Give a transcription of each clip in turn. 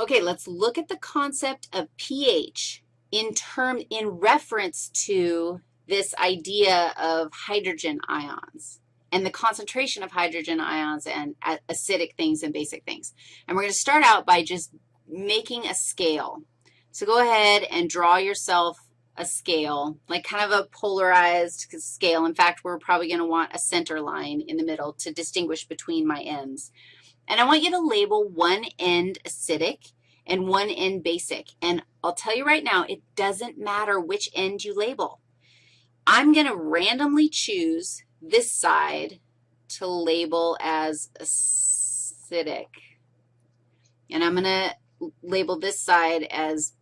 Okay, let's look at the concept of pH in term, in reference to this idea of hydrogen ions and the concentration of hydrogen ions and acidic things and basic things. And we're going to start out by just making a scale. So go ahead and draw yourself a scale, like kind of a polarized scale. In fact, we're probably going to want a center line in the middle to distinguish between my ends. And I want you to label one end acidic and one end basic. And I'll tell you right now, it doesn't matter which end you label. I'm going to randomly choose this side to label as acidic. And I'm going to label this side as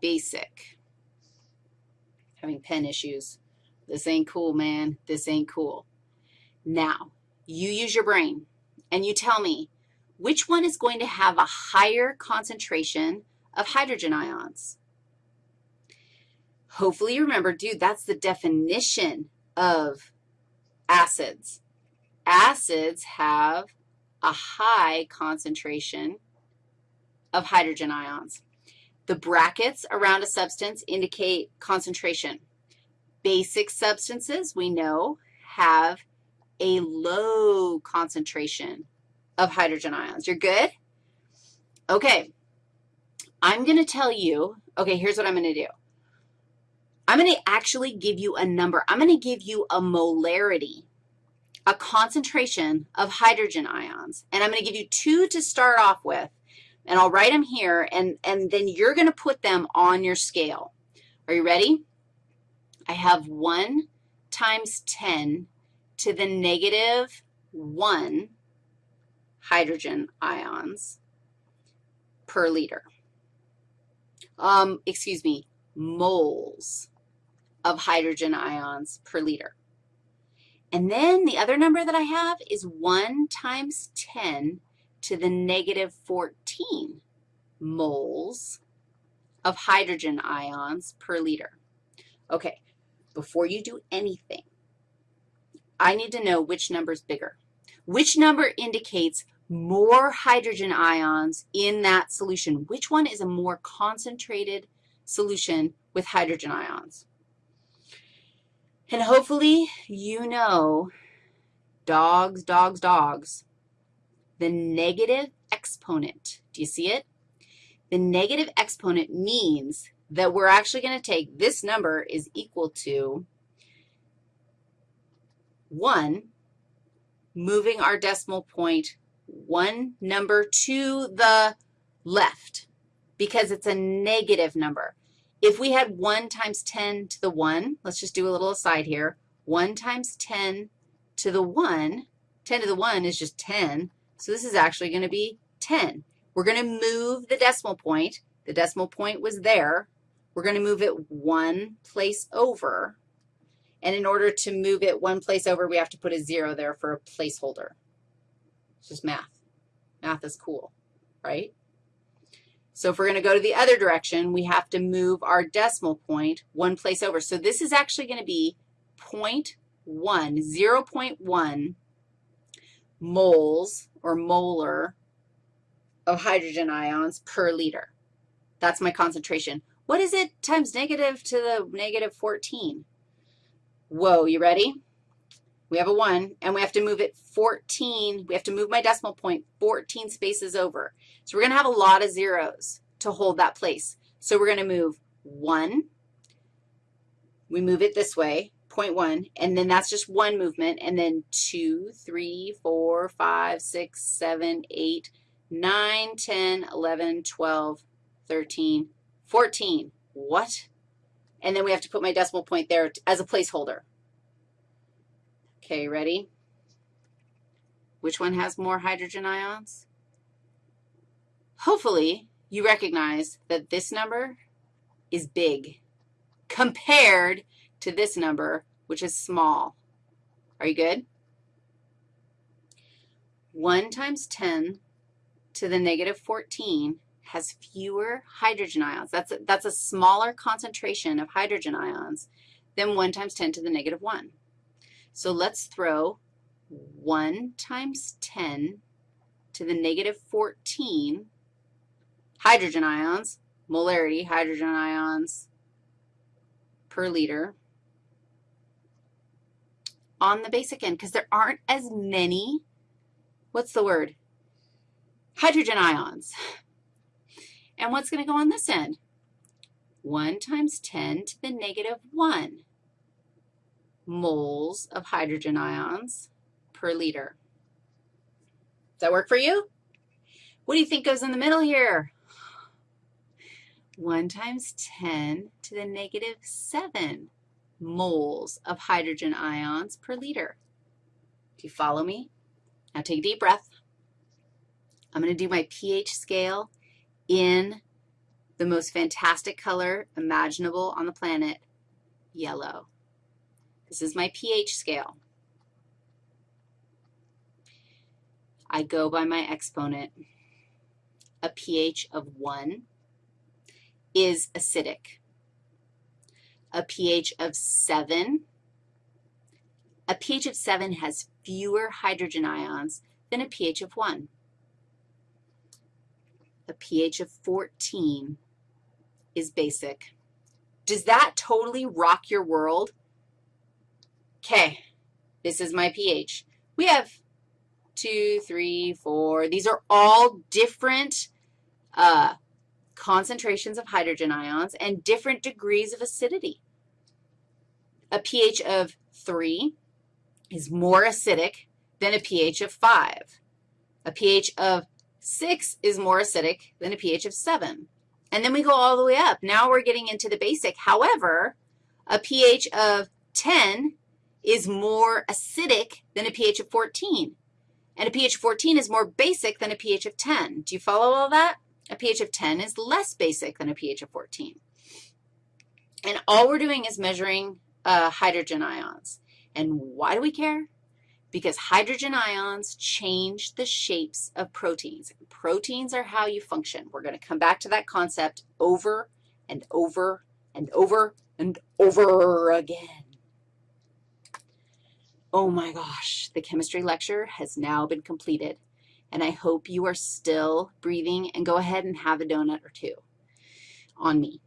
basic. Having pen issues. This ain't cool, man. This ain't cool. Now, you use your brain, and you tell me which one is going to have a higher concentration of hydrogen ions. Hopefully you remember, dude, that's the definition of acids. Acids have a high concentration of hydrogen ions. The brackets around a substance indicate concentration. Basic substances, we know, have a low concentration of hydrogen ions. You're good? Okay. I'm going to tell you, okay, here's what I'm going to do. I'm going to actually give you a number. I'm going to give you a molarity, a concentration of hydrogen ions, and I'm going to give you two to start off with, and I'll write them here, and, and then you're going to put them on your scale. Are you ready? I have 1 times 10 to the negative 1 hydrogen ions per liter. Um, excuse me, moles of hydrogen ions per liter. And then the other number that I have is 1 times 10 to the negative 14 moles of hydrogen ions per liter. Okay, before you do anything, I need to know which number is bigger. Which number indicates more hydrogen ions in that solution? Which one is a more concentrated solution with hydrogen ions? And hopefully you know dogs, dogs, dogs, the negative exponent. Do you see it? The negative exponent means that we're actually going to take this number is equal to 1, moving our decimal point one number to the left because it's a negative number. If we had 1 times 10 to the 1, let's just do a little aside here. 1 times 10 to the 1, 10 to the 1 is just 10. So this is actually going to be 10. We're going to move the decimal point. The decimal point was there. We're going to move it one place over. And in order to move it one place over, we have to put a 0 there for a placeholder. It's just math. Math is cool, right? So if we're going to go to the other direction, we have to move our decimal point one place over. So this is actually going to be 0.1, 0.1 moles or molar of hydrogen ions per liter. That's my concentration. What is it times negative to the negative 14? Whoa, you ready? We have a 1, and we have to move it 14. We have to move my decimal point 14 spaces over. So we're going to have a lot of zeros to hold that place. So we're going to move 1. We move it this way, 0.1, and then that's just one movement, and then 2, 3, 4, 5, 6, 7, 8, 9, 10, 11, 12, 13, 14. What? And then we have to put my decimal point there as a placeholder. Okay, ready? Which one has more hydrogen ions? Hopefully, you recognize that this number is big compared to this number, which is small. Are you good? 1 times 10 to the negative 14 has fewer hydrogen ions. That's a, that's a smaller concentration of hydrogen ions than 1 times 10 to the negative 1. So let's throw 1 times 10 to the negative 14 hydrogen ions, molarity, hydrogen ions per liter on the basic end because there aren't as many, what's the word, hydrogen ions. And what's going to go on this end? 1 times 10 to the negative 1 moles of hydrogen ions per liter. Does that work for you? What do you think goes in the middle here? 1 times 10 to the negative 7 moles of hydrogen ions per liter. Do you follow me? Now take a deep breath. I'm going to do my pH scale in the most fantastic color imaginable on the planet, yellow. This is my pH scale. I go by my exponent. A pH of 1 is acidic. A pH of 7, a pH of 7 has fewer hydrogen ions than a pH of 1 a pH of 14 is basic. Does that totally rock your world? Okay, this is my pH. We have two, three, four. These are all different uh, concentrations of hydrogen ions and different degrees of acidity. A pH of 3 is more acidic than a pH of 5. A pH of 6 is more acidic than a pH of 7. And then we go all the way up. Now we're getting into the basic. However, a pH of 10 is more acidic than a pH of 14. And a pH of 14 is more basic than a pH of 10. Do you follow all that? A pH of 10 is less basic than a pH of 14. And all we're doing is measuring uh, hydrogen ions. And why do we care? because hydrogen ions change the shapes of proteins. Proteins are how you function. We're going to come back to that concept over and over and over and over again. Oh my gosh, the chemistry lecture has now been completed, and I hope you are still breathing and go ahead and have a donut or two on me.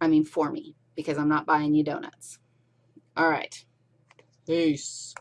I mean for me, because I'm not buying you donuts. All right. Peace.